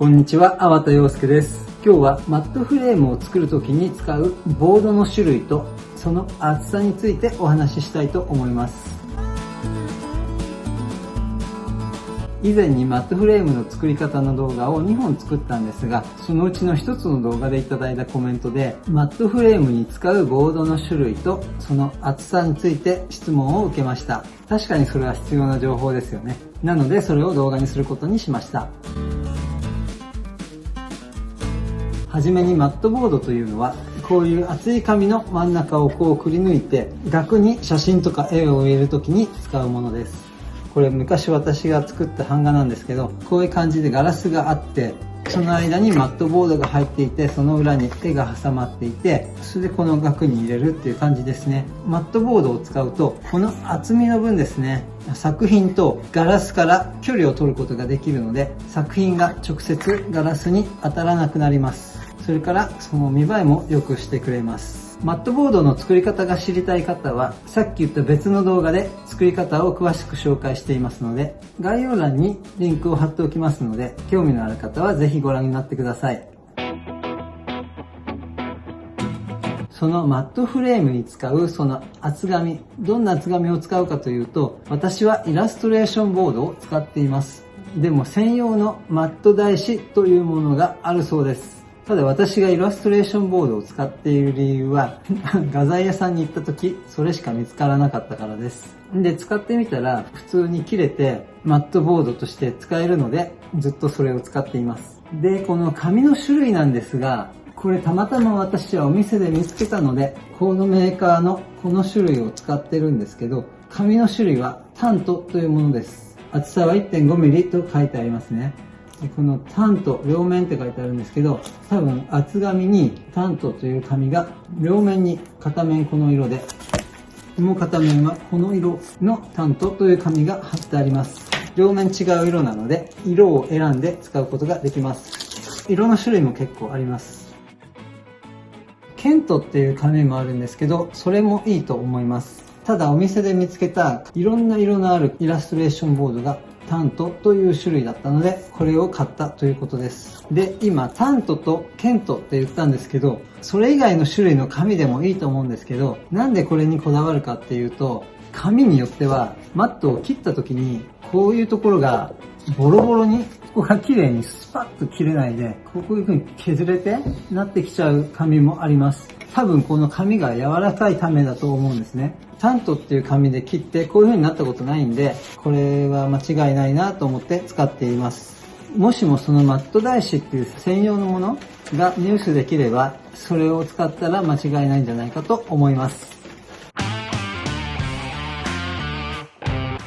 こんにちは、粟田洋介です。今日はマットフレームを作るときに使うボードの種類とその厚さについてお話ししたいと思います。以前にマットフレームの作り方の動画を2本作ったんですが、そのうちの1つの動画でいただいたコメントで、マットフレームに使うボードの種類とその厚さについて質問を受けました。確かにそれは必要な情報ですよね。なのでそれを動画にすることにしました。はじめにマットボードというのはこういう厚い紙の真ん中をこうくり抜いて額に写真とか絵を入れる時に使うものです。これ昔私が作った版画なんですけどこういう感じでガラスがあってその間にマットボードが入っていてその裏に絵が挟まっていてそれでこの額に入れるっていう感じですね。マットボードを使うとこの厚みの分ですね作品とガラスから距離を取ることができるので作品が直接ガラスに当たらなくなります。それからその見栄えも良くしてくれますマットボードの作り方が知りたい方は、さっき言った別の動画で作り方を詳しく紹介していますので、概要欄にリンクを貼っておきますので、興味のある方はぜひご覧になってください。そのマットフレームに使うその厚紙、どんな厚紙を使うかというと、私はイラストレーションボードを使っています。でも専用のマット台紙というものがあるそうです。ただ私がイラストレーションボードを使っている理由は、画材屋さんに行った時、それしか見つからなかったからです。で、使ってみたら、普通に切れて、マットボードとして使えるので、ずっとそれを使っています。で、この紙の種類なんですが、これたまたま私はお店で見つけたので、このメーカーのこの種類を使ってるんですけど、紙の種類はタントというものです。厚さは 1.5mm と書いてありますね。このタント両面って書いてあるんですけど多分厚紙にタントという紙が両面に片面この色でもう片面はこの色のタントという紙が貼ってあります。両面違う色なので色を選んで使うことができます。色の種類も結構あります。ケントっていう紙もあるんですけどそれもいいと思います。ただお店で見つけたいろんな色のあるイラストレーションボードがタントという種類だったので、これを買ったということです。で、今、タントとケントって言ったんですけど、それ以外の種類の紙でもいいと思うんですけど、なんでこれにこだわるかっていうと、紙によっては、マットを切った時に、こういうところがボロボロに、ここが綺麗にスパッと切れないで、こういう風に削れてなってきちゃう紙もあります。多分この紙が柔らかいためだと思うんですね。タントっていう紙で切ってこういう風になったことないんで、これは間違いないなと思って使っています。もしもそのマット台紙っていう専用のものが入手できれば、それを使ったら間違いないんじゃないかと思います。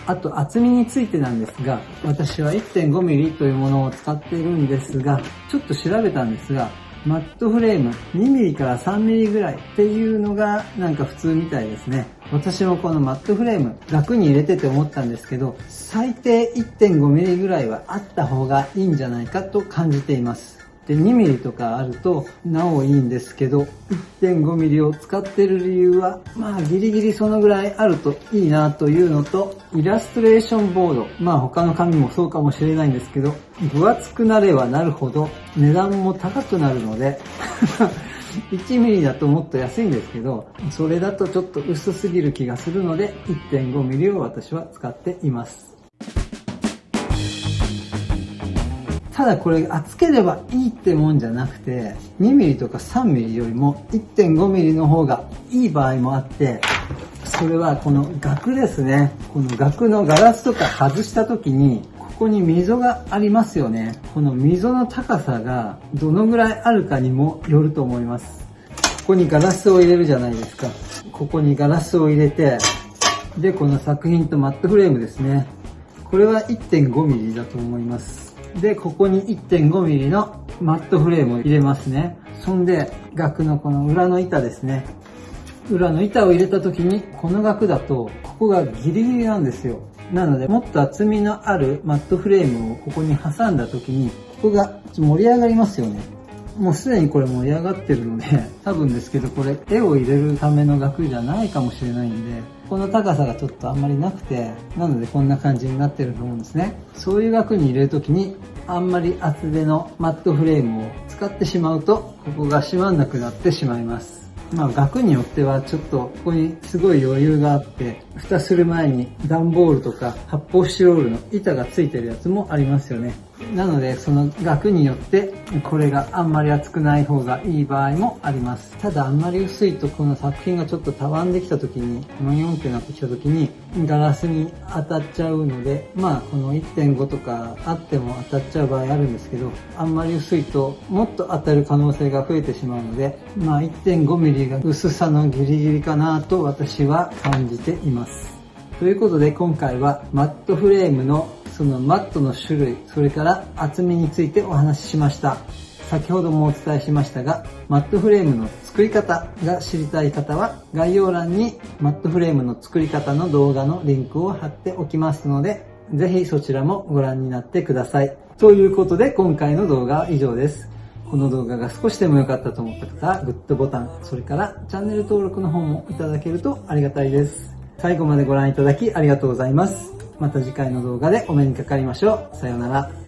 あと厚みについてなんですが、私は 1.5mm というものを使っているんですが、ちょっと調べたんですが、マットフレーム 2mm から 3mm ぐらいっていうのがなんか普通みたいですね。私もこのマットフレーム楽に入れてて思ったんですけど、最低 1.5mm ぐらいはあった方がいいんじゃないかと感じています。で、2ミリとかあるとなおいいんですけど、1.5ミリを使ってる理由は、まあギリギリそのぐらいあるといいなというのと、イラストレーションボード、まあ他の紙もそうかもしれないんですけど、分厚くなればなるほど値段も高くなるので 1ミリだともっと安いんですけど、それだとちょっと薄すぎる気がするので、1.5ミリを私は使っています。ただこれ厚ければいいってもんじゃなくて 2mm とか 3mm よりも 1.5mm の方がいい場合もあってそれはこの額ですね。この額のガラスとか外した時にここに溝がありますよね。この溝の高さがどのぐらいあるかにもよると思います。ここにガラスを入れるじゃないですか。ここにガラスを入れてでこの作品とマットフレームですね。これは 1.5mm だと思います。で、ここに 1.5mm のマットフレームを入れますね。そんで、額のこの裏の板ですね。裏の板を入れた時に、この額だと、ここがギリギリなんですよ。なので、もっと厚みのあるマットフレームをここに挟んだ時に、ここが盛り上がりますよね。もうすでにこれ盛り上がってるので、多分ですけどこれ絵を入れるための額じゃないかもしれないんで、この高さがちょっとあんまりなくて、なのでこんな感じになってると思うんですね。そういう額に入れるときに、あんまり厚手のマットフレームを使ってしまうと、ここが閉まんなくなってしまいます。まあ額によってはちょっとここにすごい余裕があって、蓋する前に段ボールとか発泡スチロールの板がついてるやつもありますよね。なのでその額によってこれがあんまり厚くない方がいい場合もあります。ただあんまり薄いとこの作品がちょっとたわんできた時に、マヨンってなってきた時にガラスに当たっちゃうので、まあこの1.5とかあっても当たっちゃう場合あるんですけど、あんまり薄いともっと当たる可能性が増えてしまうので、まあ 1.5mm が薄さのギリギリかなと私は感じています。ということで今回はマットフレームのそのマットの種類、それから厚みについてお話ししました。先ほどもお伝えしましたが、マットフレームの作り方が知りたい方は、概要欄にマットフレームの作り方の動画のリンクを貼っておきますので、ぜひそちらもご覧になってください。ということで今回の動画は以上です。この動画が少しでも良かったと思った方はグッドボタン、それからチャンネル登録の方もいただけるとありがたいです。最後までご覧いただきありがとうございます。また次回の動画でお目にかかりましょう。さようなら。